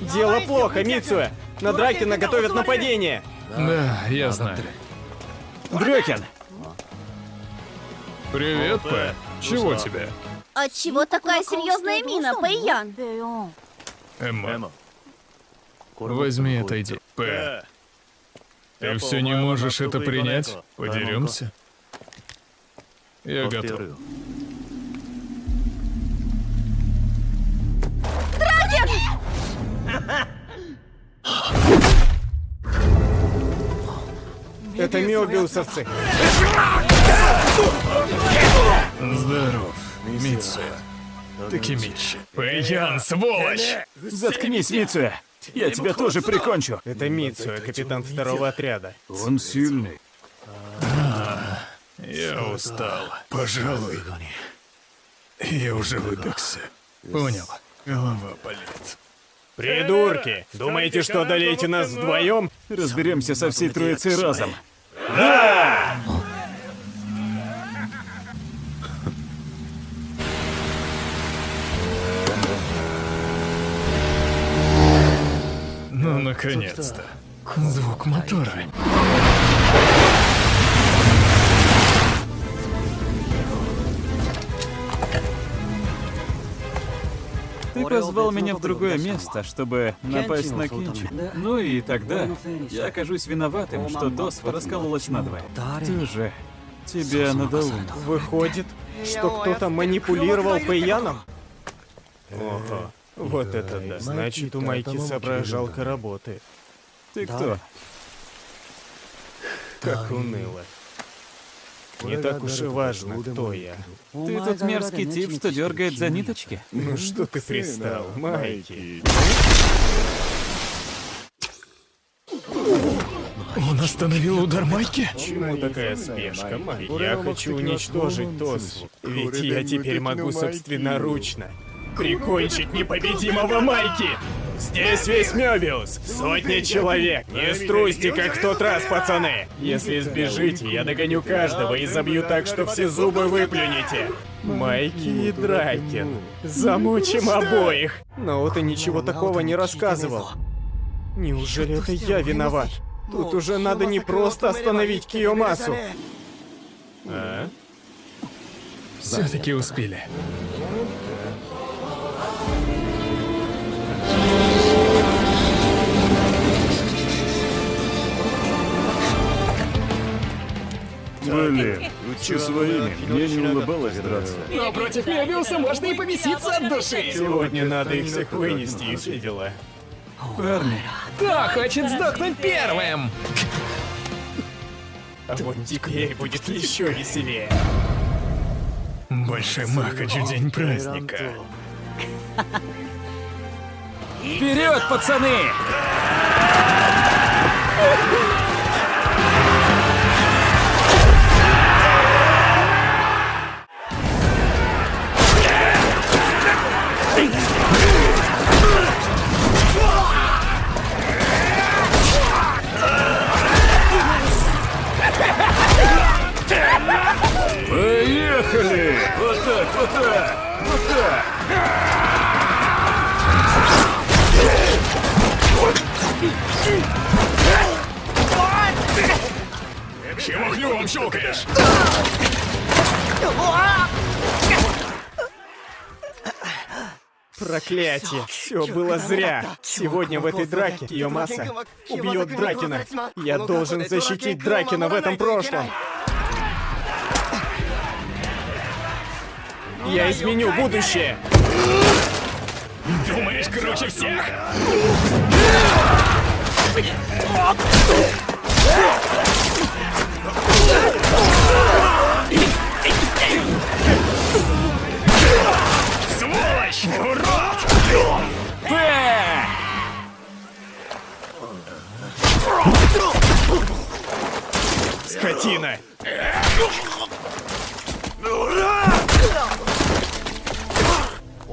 Дело плохо, Мицуэ. На Дракена готовят нападение. Да, я знаю. Дрёкин! Привет, П. Чего тебе? Отчего такая серьезная мина, Пэйян? Эмма. Возьми это, иди. П. Ты все не можешь это принять? Подеремся? Я готов. Это миобиусовцы. Здоров, Митсу. Такимичи. Пэйян, сволочь! Заткнись, Мицуя. Я тебя тоже прикончу. Это Мицуэ, капитан второго отряда. Он сильный. Я устал. Пожалуй. Я уже выдохся. Понял. Голова болит. Придурки! Думаете, что одолеете нас вдвоем? Разберемся со всей троицей разом. Ну, наконец-то. Звук мотора. Позвал меня в другое место, чтобы напасть на Кинчи. Ну и тогда я окажусь виноватым, что Досва раскололась надвое. Ты же... Тебе надоумил. Выходит, что кто-то манипулировал Пэйяном? Ого. Вот это да. Значит, у Майки соображалка работает. Ты кто? Как уныло. Не так уж и важно, кто я. Ты тот мерзкий тип, что дергает за ниточки? Ну что ты пристал, Майки? Он остановил удар Майки? Чему такая спешка, Майки? Я хочу уничтожить Тосу. Ведь я теперь могу собственноручно прикончить непобедимого Майки! Здесь весь Мёбиус! Сотни человек! Не струсьте, как в тот раз, пацаны! Если сбежите, я догоню каждого и забью так, что все зубы выплюнете! Майки и Дракин. Замучим обоих! Но ты ничего такого не рассказывал. Неужели это я виноват? Тут уже надо не просто остановить Киомасу. А? Все-таки успели. Блин, учи своими. Мне не улыбалось драться. Но против Мебиуса можно и повеситься от души. Сегодня надо их всех вынести и все дела. Парни, Кто хочет сдохнуть первым? А вот теперь будет еще веселее. Большой Махачу день праздника. вперед, пацаны! Клювом щелкаешь? Проклятие! Все было зря. Сегодня в этой драке Киомаса убьет Дракина. Я должен защитить Дракина в этом прошлом. Я изменю будущее. Думаешь, круче всех? Скотина!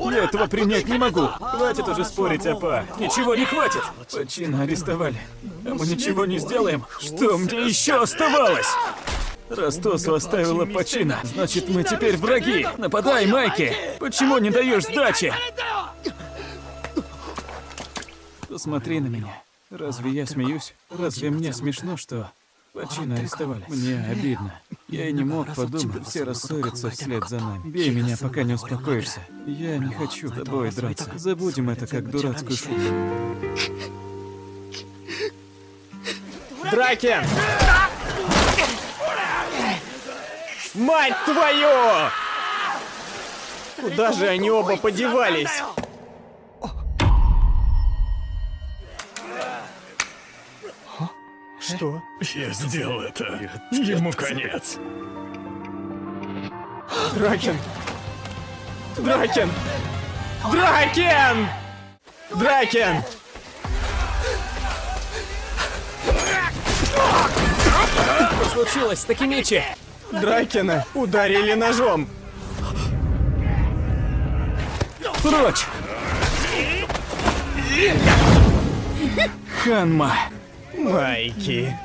Я этого принять не могу. Хватит уже спорить, Апа. Ничего не хватит. Почина арестовали. А мы ничего не сделаем. Что мне еще оставалось? Ростосу оставила почина. Значит, мы теперь враги. Нападай, Майки. Почему не даешь сдачи? Посмотри на меня. Разве я смеюсь? Разве мне смешно, что Пачино арестовали? Мне обидно. Я и не мог подумать, все рассорятся вслед за нами. Бей меня, пока не успокоишься. Я не хочу с тобой драться. Забудем это как дурацкую шутку. Дракен! Мать твою! Куда же они оба подевались? Что? Я сделал это. Ему конец. Дракен! Дракен! Дракен! Дракен! Что случилось с Такимичи? Дракена ударили ножом! Прочь! Ханма! Майки!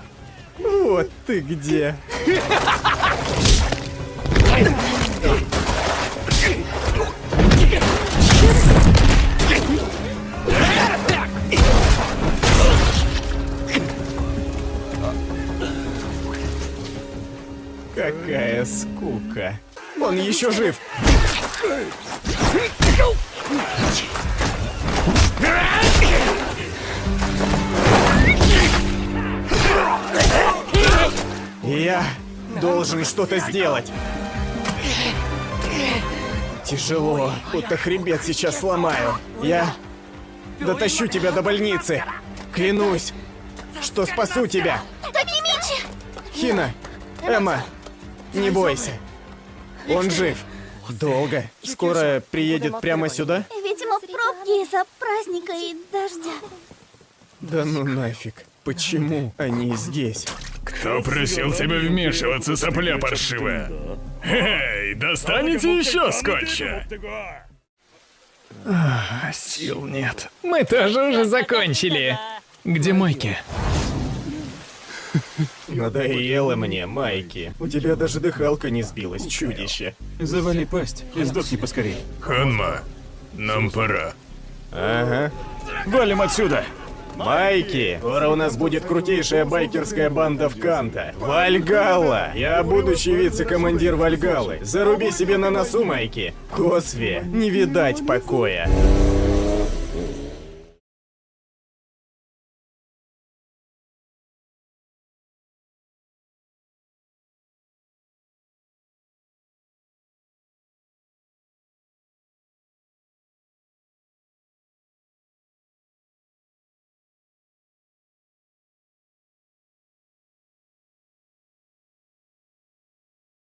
Вот ты где! Какая скука! Он еще жив! Я должен что-то сделать. Тяжело, будто хребет сейчас сломаю. Я дотащу тебя до больницы. Клянусь, что спасу тебя. Хина, Эмма, не бойся. Он жив. Долго. Скоро приедет прямо сюда? Видимо, пробки из-за праздника и дождя. Да ну нафиг. Почему они здесь? Кто просил тебя вмешиваться, сопля паршивая? Эй, достанете еще скотча? А, сил нет. Мы тоже уже закончили. Где Майки? Надоело мне, Майки. У тебя даже дыхалка не сбилась, чудище. Завали пасть и сдохни поскорей. Ханма, нам пора. Ага. Валим отсюда! Майки, скоро у нас будет крутейшая байкерская банда в Канта. Вальгалла! Я будущий вице-командир Вальгаллы. Заруби себе на носу, Майки. Косве, не видать покоя.